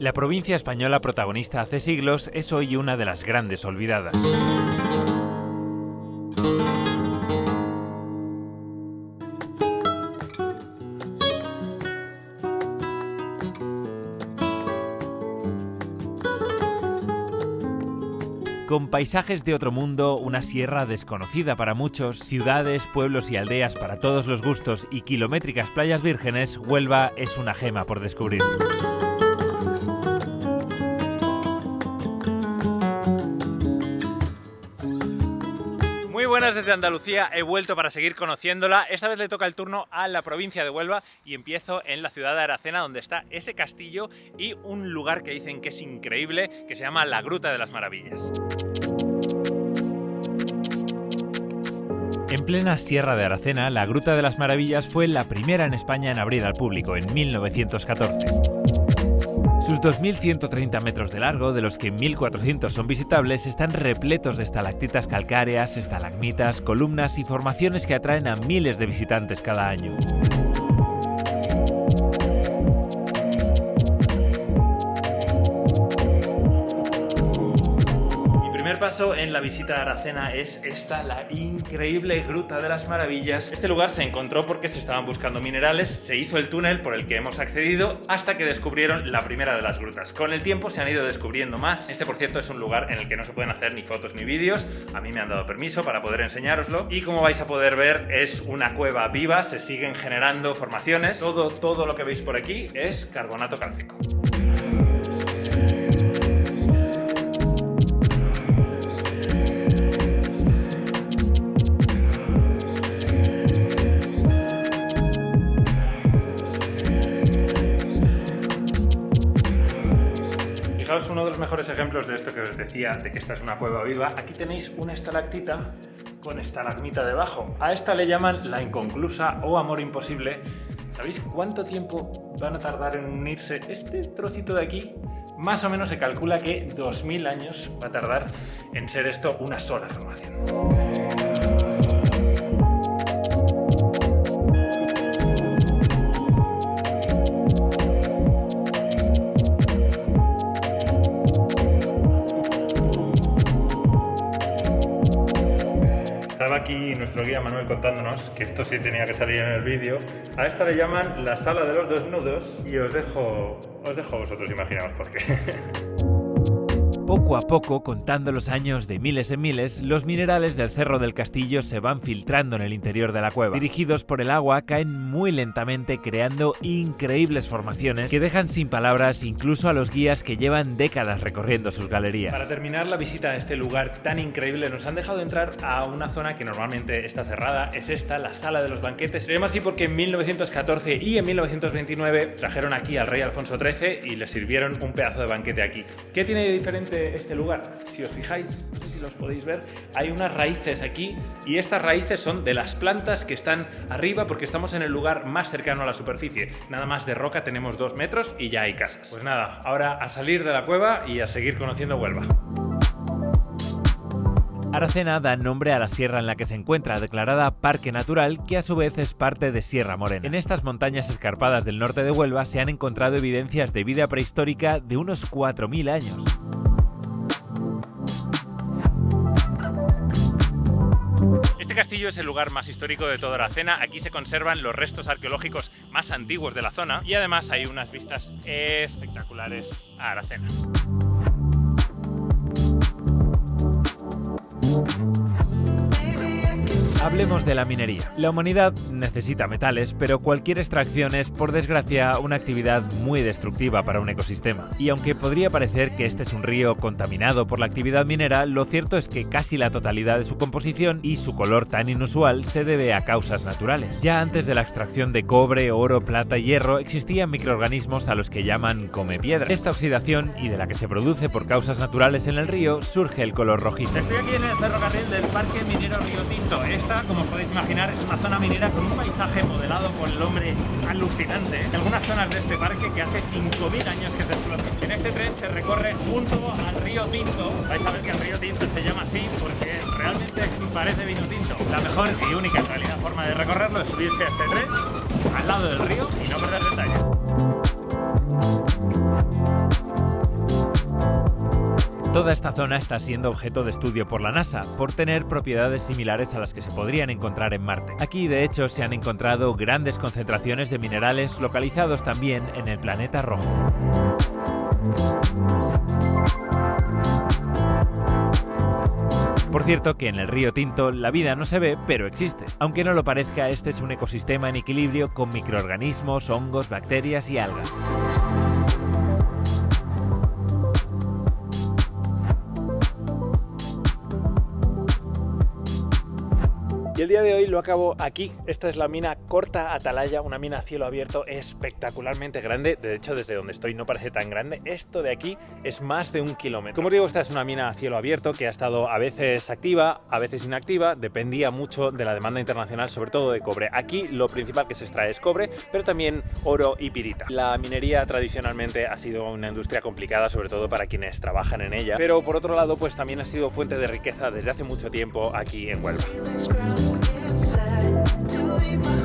La provincia española protagonista hace siglos es hoy una de las grandes olvidadas. Con paisajes de otro mundo, una sierra desconocida para muchos, ciudades, pueblos y aldeas para todos los gustos y kilométricas playas vírgenes, Huelva es una gema por descubrir. Desde Andalucía, he vuelto para seguir conociéndola. Esta vez le toca el turno a la provincia de Huelva y empiezo en la ciudad de Aracena, donde está ese castillo y un lugar que dicen que es increíble, que se llama la Gruta de las Maravillas. En plena Sierra de Aracena, la Gruta de las Maravillas fue la primera en España en abrir al público, en 1914. Sus 2.130 metros de largo, de los que 1.400 son visitables, están repletos de estalactitas calcáreas, estalagmitas, columnas y formaciones que atraen a miles de visitantes cada año. En la visita a Aracena es esta, la increíble Gruta de las Maravillas. Este lugar se encontró porque se estaban buscando minerales, se hizo el túnel por el que hemos accedido hasta que descubrieron la primera de las grutas. Con el tiempo se han ido descubriendo más. Este, por cierto, es un lugar en el que no se pueden hacer ni fotos ni vídeos. A mí me han dado permiso para poder enseñároslo. Y como vais a poder ver, es una cueva viva, se siguen generando formaciones. Todo, todo lo que veis por aquí es carbonato cálcico. Uno de los mejores ejemplos de esto que os decía, de que esta es una cueva viva. Aquí tenéis una estalactita con estalagmita debajo. A esta le llaman la inconclusa o amor imposible. ¿Sabéis cuánto tiempo van a tardar en unirse este trocito de aquí? Más o menos se calcula que 2000 años va a tardar en ser esto una sola formación. Aquí nuestro guía Manuel contándonos que esto sí tenía que salir en el vídeo. A esta le llaman la sala de los desnudos y os dejo, os dejo vosotros imaginaos por qué. Poco a poco, contando los años de miles en miles, los minerales del Cerro del Castillo se van filtrando en el interior de la cueva. Dirigidos por el agua, caen muy lentamente creando increíbles formaciones que dejan sin palabras incluso a los guías que llevan décadas recorriendo sus galerías. Para terminar la visita a este lugar tan increíble, nos han dejado entrar a una zona que normalmente está cerrada, es esta, la sala de los banquetes. Se llama así porque en 1914 y en 1929 trajeron aquí al rey Alfonso XIII y le sirvieron un pedazo de banquete aquí. ¿Qué tiene de diferente este lugar, si os fijáis, no sé si los podéis ver, hay unas raíces aquí y estas raíces son de las plantas que están arriba porque estamos en el lugar más cercano a la superficie. Nada más de roca tenemos dos metros y ya hay casas. Pues nada, ahora a salir de la cueva y a seguir conociendo Huelva. Aracena da nombre a la sierra en la que se encuentra, declarada Parque Natural, que a su vez es parte de Sierra Morena. En estas montañas escarpadas del norte de Huelva se han encontrado evidencias de vida prehistórica de unos 4.000 años. Castillo es el lugar más histórico de toda Aracena. Aquí se conservan los restos arqueológicos más antiguos de la zona y además hay unas vistas espectaculares a Aracena. Hablemos de la minería. La humanidad necesita metales, pero cualquier extracción es, por desgracia, una actividad muy destructiva para un ecosistema. Y aunque podría parecer que este es un río contaminado por la actividad minera, lo cierto es que casi la totalidad de su composición y su color tan inusual se debe a causas naturales. Ya antes de la extracción de cobre, oro, plata y hierro existían microorganismos a los que llaman come piedra. Esta oxidación, y de la que se produce por causas naturales en el río, surge el color rojizo. Estoy aquí en el ferrocarril del Parque Minero Río Tinto. Esta como podéis imaginar, es una zona minera con un paisaje modelado por el hombre alucinante. En algunas zonas de este parque que hace 5.000 años que se explotan. En este tren se recorre junto al río Tinto. Vais a ver que el río Tinto se llama así porque realmente parece vino tinto. La mejor y única en realidad forma de recorrerlo es subirse a este tren al lado del río y no perder detalle. Toda esta zona está siendo objeto de estudio por la NASA, por tener propiedades similares a las que se podrían encontrar en Marte. Aquí, de hecho, se han encontrado grandes concentraciones de minerales localizados también en el planeta rojo. Por cierto que en el río Tinto la vida no se ve, pero existe. Aunque no lo parezca, este es un ecosistema en equilibrio con microorganismos, hongos, bacterias y algas. Y el día de hoy lo acabo aquí. Esta es la mina Corta Atalaya, una mina a cielo abierto espectacularmente grande. De hecho, desde donde estoy no parece tan grande. Esto de aquí es más de un kilómetro. Como os digo, esta es una mina a cielo abierto que ha estado a veces activa, a veces inactiva. Dependía mucho de la demanda internacional, sobre todo de cobre. Aquí lo principal que se extrae es cobre, pero también oro y pirita. La minería tradicionalmente ha sido una industria complicada, sobre todo para quienes trabajan en ella. Pero por otro lado, pues también ha sido fuente de riqueza desde hace mucho tiempo aquí en Huelva. leave my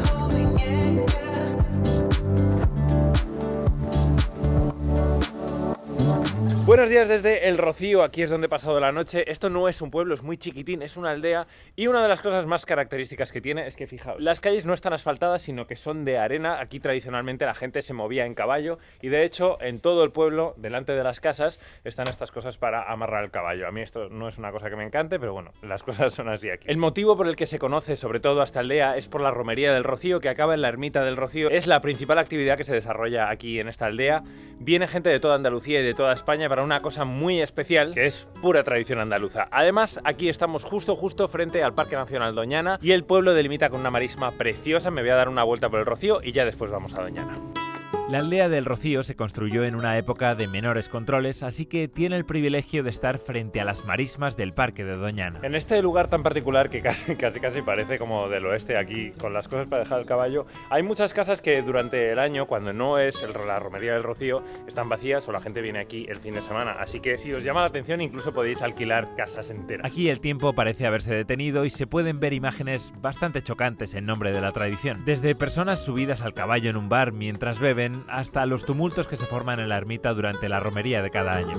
Buenos días desde El Rocío, aquí es donde he pasado la noche. Esto no es un pueblo, es muy chiquitín, es una aldea y una de las cosas más características que tiene es que, fijaos, las calles no están asfaltadas, sino que son de arena. Aquí tradicionalmente la gente se movía en caballo y de hecho en todo el pueblo, delante de las casas, están estas cosas para amarrar el caballo. A mí esto no es una cosa que me encante, pero bueno, las cosas son así aquí. El motivo por el que se conoce sobre todo esta aldea es por la romería del Rocío, que acaba en la ermita del Rocío. Es la principal actividad que se desarrolla aquí en esta aldea. Viene gente de toda Andalucía y de toda España para una cosa muy especial que es pura tradición andaluza. Además, aquí estamos justo justo frente al Parque Nacional Doñana y el pueblo delimita con una marisma preciosa. Me voy a dar una vuelta por el Rocío y ya después vamos a Doñana. La aldea del Rocío se construyó en una época de menores controles, así que tiene el privilegio de estar frente a las marismas del Parque de Doñana. En este lugar tan particular que casi, casi, casi parece como del oeste aquí, con las cosas para dejar el caballo, hay muchas casas que durante el año, cuando no es el, la romería del Rocío, están vacías o la gente viene aquí el fin de semana. Así que si os llama la atención, incluso podéis alquilar casas enteras. Aquí el tiempo parece haberse detenido y se pueden ver imágenes bastante chocantes en nombre de la tradición. Desde personas subidas al caballo en un bar mientras beben, hasta los tumultos que se forman en la ermita durante la romería de cada año.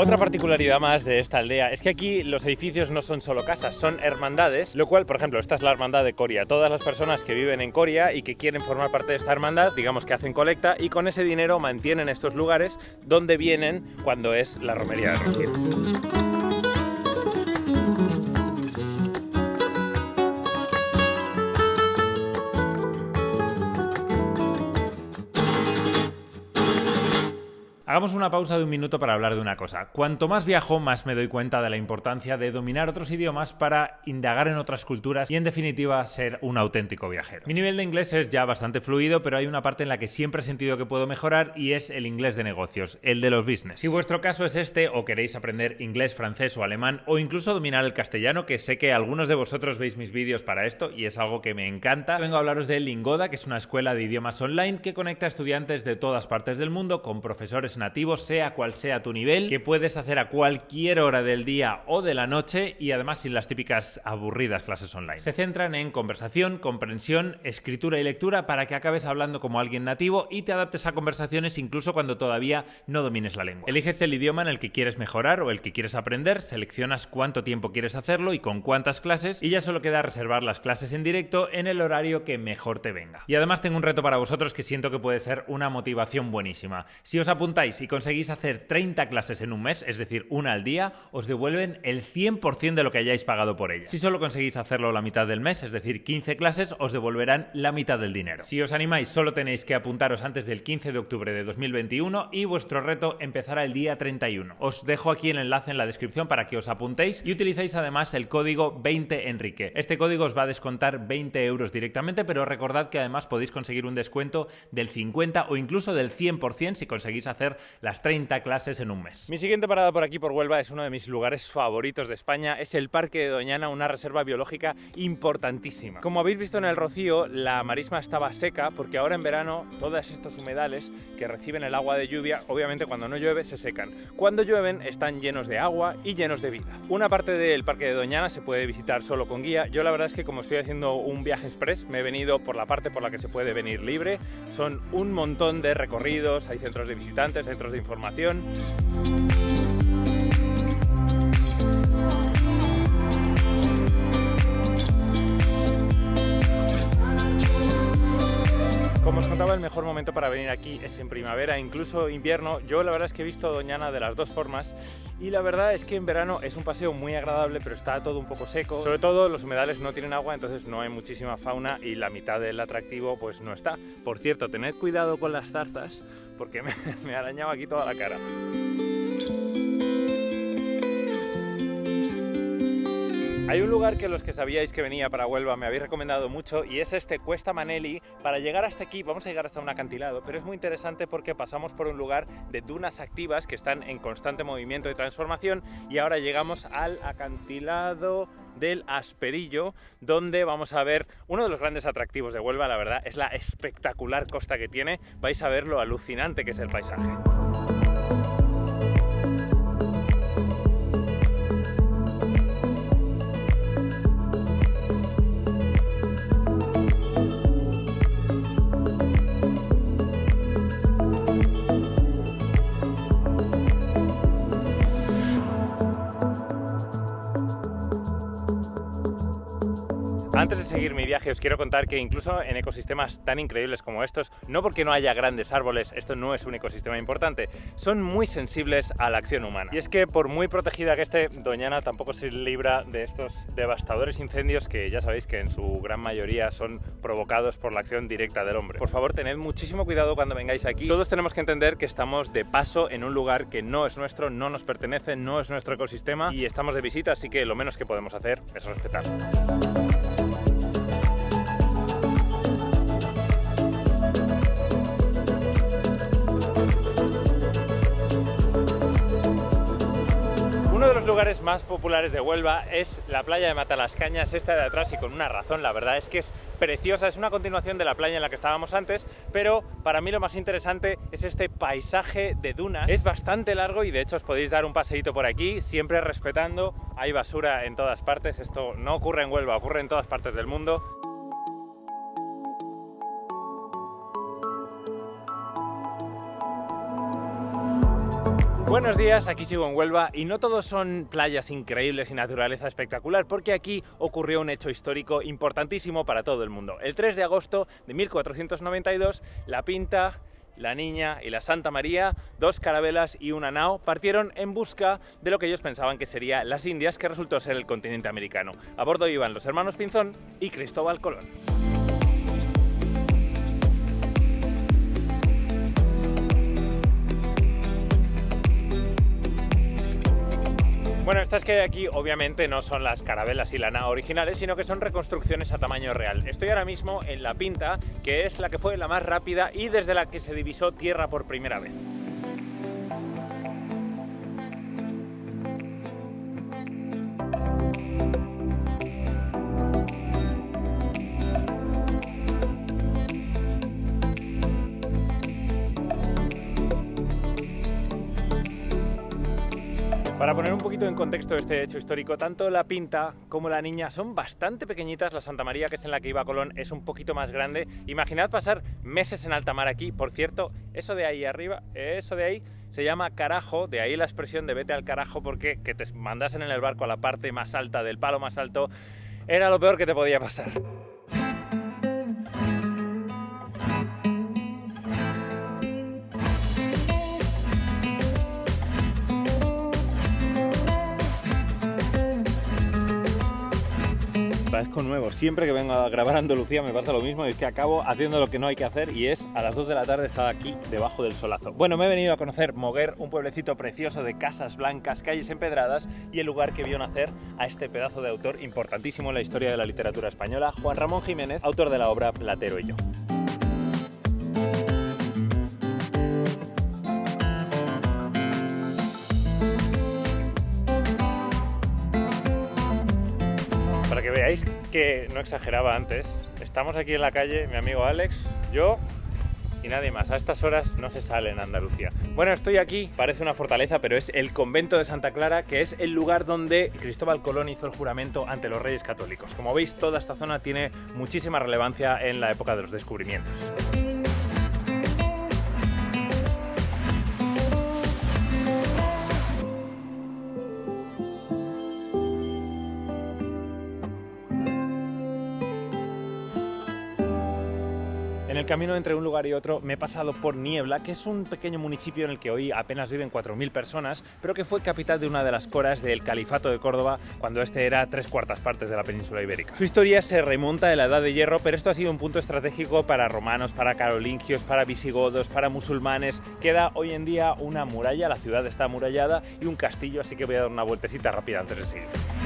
Otra particularidad más de esta aldea es que aquí los edificios no son solo casas, son hermandades, lo cual, por ejemplo, esta es la hermandad de Coria. Todas las personas que viven en Coria y que quieren formar parte de esta hermandad, digamos que hacen colecta y con ese dinero mantienen estos lugares donde vienen cuando es la romería de Rocío. Hagamos una pausa de un minuto para hablar de una cosa. Cuanto más viajo, más me doy cuenta de la importancia de dominar otros idiomas para indagar en otras culturas y en definitiva ser un auténtico viajero. Mi nivel de inglés es ya bastante fluido, pero hay una parte en la que siempre he sentido que puedo mejorar y es el inglés de negocios, el de los business. Si vuestro caso es este o queréis aprender inglés, francés o alemán o incluso dominar el castellano, que sé que algunos de vosotros veis mis vídeos para esto y es algo que me encanta, vengo a hablaros de Lingoda, que es una escuela de idiomas online que conecta estudiantes de todas partes del mundo con profesores nativo, sea cual sea tu nivel, que puedes hacer a cualquier hora del día o de la noche y además sin las típicas aburridas clases online. Se centran en conversación, comprensión, escritura y lectura para que acabes hablando como alguien nativo y te adaptes a conversaciones incluso cuando todavía no domines la lengua. Eliges el idioma en el que quieres mejorar o el que quieres aprender, seleccionas cuánto tiempo quieres hacerlo y con cuántas clases y ya solo queda reservar las clases en directo en el horario que mejor te venga. Y además tengo un reto para vosotros que siento que puede ser una motivación buenísima. Si os apuntáis si conseguís hacer 30 clases en un mes, es decir, una al día, os devuelven el 100% de lo que hayáis pagado por ellas. Si solo conseguís hacerlo la mitad del mes, es decir, 15 clases, os devolverán la mitad del dinero. Si os animáis, solo tenéis que apuntaros antes del 15 de octubre de 2021 y vuestro reto empezará el día 31. Os dejo aquí el enlace en la descripción para que os apuntéis y utilicéis además el código 20enrique. Este código os va a descontar 20 euros directamente, pero recordad que además podéis conseguir un descuento del 50 o incluso del 100% si conseguís hacer las 30 clases en un mes. Mi siguiente parada por aquí por Huelva es uno de mis lugares favoritos de España, es el Parque de Doñana, una reserva biológica importantísima. Como habéis visto en el Rocío, la marisma estaba seca porque ahora en verano todos estos humedales que reciben el agua de lluvia, obviamente cuando no llueve se secan. Cuando llueven están llenos de agua y llenos de vida. Una parte del Parque de Doñana se puede visitar solo con guía. Yo la verdad es que como estoy haciendo un viaje express, me he venido por la parte por la que se puede venir libre. Son un montón de recorridos, hay centros de visitantes, centros de información. El mejor momento para venir aquí es en primavera, incluso invierno. Yo la verdad es que he visto Doñana de las dos formas y la verdad es que en verano es un paseo muy agradable, pero está todo un poco seco. Sobre todo los humedales no tienen agua, entonces no hay muchísima fauna y la mitad del atractivo pues no está. Por cierto, tened cuidado con las zarzas porque me, me ha arañado aquí toda la cara. Hay un lugar que los que sabíais que venía para Huelva me habéis recomendado mucho y es este Cuesta Maneli. Para llegar hasta aquí vamos a llegar hasta un acantilado, pero es muy interesante porque pasamos por un lugar de dunas activas que están en constante movimiento y transformación y ahora llegamos al acantilado del Asperillo, donde vamos a ver uno de los grandes atractivos de Huelva, la verdad, es la espectacular costa que tiene. Vais a ver lo alucinante que es el paisaje. Antes de seguir mi viaje os quiero contar que incluso en ecosistemas tan increíbles como estos, no porque no haya grandes árboles, esto no es un ecosistema importante, son muy sensibles a la acción humana. Y es que por muy protegida que esté, Doñana tampoco se libra de estos devastadores incendios que ya sabéis que en su gran mayoría son provocados por la acción directa del hombre. Por favor, tened muchísimo cuidado cuando vengáis aquí. Todos tenemos que entender que estamos de paso en un lugar que no es nuestro, no nos pertenece, no es nuestro ecosistema y estamos de visita, así que lo menos que podemos hacer es respetar. Los lugares más populares de Huelva es la playa de Matalascañas, esta de atrás y con una razón, la verdad es que es preciosa, es una continuación de la playa en la que estábamos antes, pero para mí lo más interesante es este paisaje de dunas. Es bastante largo y de hecho os podéis dar un paseíto por aquí, siempre respetando, hay basura en todas partes, esto no ocurre en Huelva, ocurre en todas partes del mundo. Buenos días, aquí sigo en Huelva y no todos son playas increíbles y naturaleza espectacular porque aquí ocurrió un hecho histórico importantísimo para todo el mundo. El 3 de agosto de 1492, La Pinta, la Niña y la Santa María, dos carabelas y una nao, partieron en busca de lo que ellos pensaban que sería las Indias, que resultó ser el continente americano. A bordo iban los hermanos Pinzón y Cristóbal Colón. Bueno, estas que hay aquí obviamente no son las carabelas y la nao originales, sino que son reconstrucciones a tamaño real. Estoy ahora mismo en La Pinta, que es la que fue la más rápida y desde la que se divisó tierra por primera vez. Un poquito en contexto este hecho histórico, tanto la Pinta como la Niña son bastante pequeñitas. La Santa María, que es en la que iba Colón, es un poquito más grande. Imaginad pasar meses en alta mar aquí. Por cierto, eso de ahí arriba, eso de ahí, se llama carajo, de ahí la expresión de vete al carajo, porque que te mandasen en el barco a la parte más alta del palo más alto era lo peor que te podía pasar. Parezco nuevo. Siempre que vengo a grabar Andalucía me pasa lo mismo y es que acabo haciendo lo que no hay que hacer y es a las 2 de la tarde estar aquí debajo del solazo. Bueno, me he venido a conocer Moguer, un pueblecito precioso de casas blancas, calles empedradas y el lugar que vio nacer a este pedazo de autor importantísimo en la historia de la literatura española, Juan Ramón Jiménez, autor de la obra Platero y yo. Que no exageraba antes, estamos aquí en la calle, mi amigo Alex, yo y nadie más. A estas horas no se sale en Andalucía. Bueno, estoy aquí, parece una fortaleza, pero es el convento de Santa Clara, que es el lugar donde Cristóbal Colón hizo el juramento ante los reyes católicos. Como veis, toda esta zona tiene muchísima relevancia en la época de los descubrimientos. Camino entre un lugar y otro me he pasado por Niebla, que es un pequeño municipio en el que hoy apenas viven 4.000 personas, pero que fue capital de una de las coras del Califato de Córdoba cuando este era tres cuartas partes de la península ibérica. Su historia se remonta a la Edad de Hierro, pero esto ha sido un punto estratégico para romanos, para carolingios, para visigodos, para musulmanes. Queda hoy en día una muralla, la ciudad está amurallada y un castillo, así que voy a dar una vueltecita rápida antes de seguir.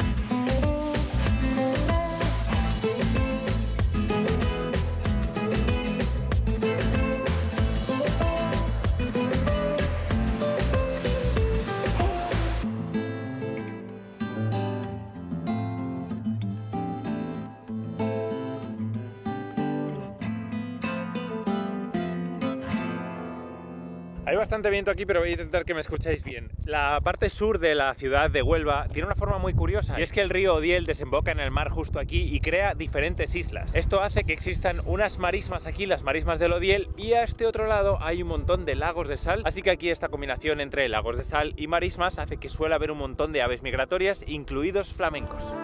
Hay bastante viento aquí, pero voy a intentar que me escuchéis bien. La parte sur de la ciudad de Huelva tiene una forma muy curiosa, y es que el río Odiel desemboca en el mar justo aquí y crea diferentes islas. Esto hace que existan unas marismas aquí, las marismas del Odiel, y a este otro lado hay un montón de lagos de sal, así que aquí esta combinación entre lagos de sal y marismas hace que suele haber un montón de aves migratorias, incluidos flamencos.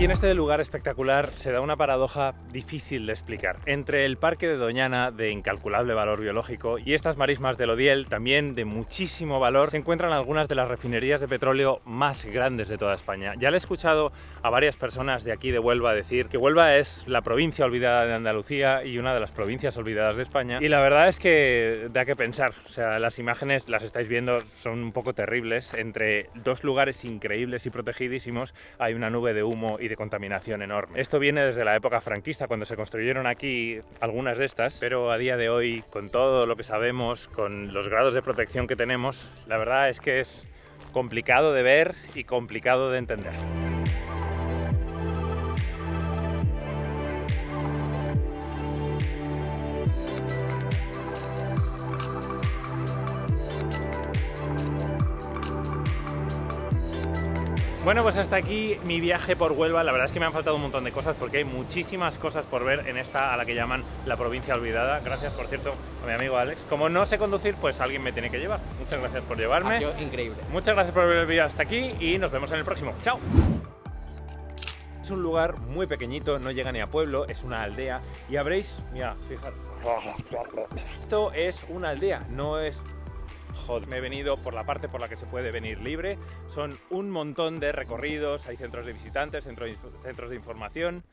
Aquí en este lugar espectacular se da una paradoja difícil de explicar. Entre el parque de Doñana, de incalculable valor biológico, y estas marismas del Odiel, también de muchísimo valor, se encuentran algunas de las refinerías de petróleo más grandes de toda España. Ya le he escuchado a varias personas de aquí de Huelva decir que Huelva es la provincia olvidada de Andalucía y una de las provincias olvidadas de España. Y la verdad es que da que pensar. O sea, las imágenes las estáis viendo, son un poco terribles. Entre dos lugares increíbles y protegidísimos hay una nube de humo y de contaminación enorme. Esto viene desde la época franquista, cuando se construyeron aquí algunas de estas, pero a día de hoy, con todo lo que sabemos, con los grados de protección que tenemos, la verdad es que es complicado de ver y complicado de entender. Bueno, pues hasta aquí mi viaje por Huelva. La verdad es que me han faltado un montón de cosas porque hay muchísimas cosas por ver en esta a la que llaman la provincia olvidada. Gracias, por cierto, a mi amigo Alex. Como no sé conducir, pues alguien me tiene que llevar. Muchas gracias por llevarme. Ha sido increíble. Muchas gracias por ver el vídeo hasta aquí y nos vemos en el próximo. ¡Chao! Es un lugar muy pequeñito, no llega ni a pueblo, es una aldea y habréis, mira, fijaros, esto es una aldea, no es Me he venido por la parte por la que se puede venir libre. Son un montón de recorridos, hay centros de visitantes, centros de información.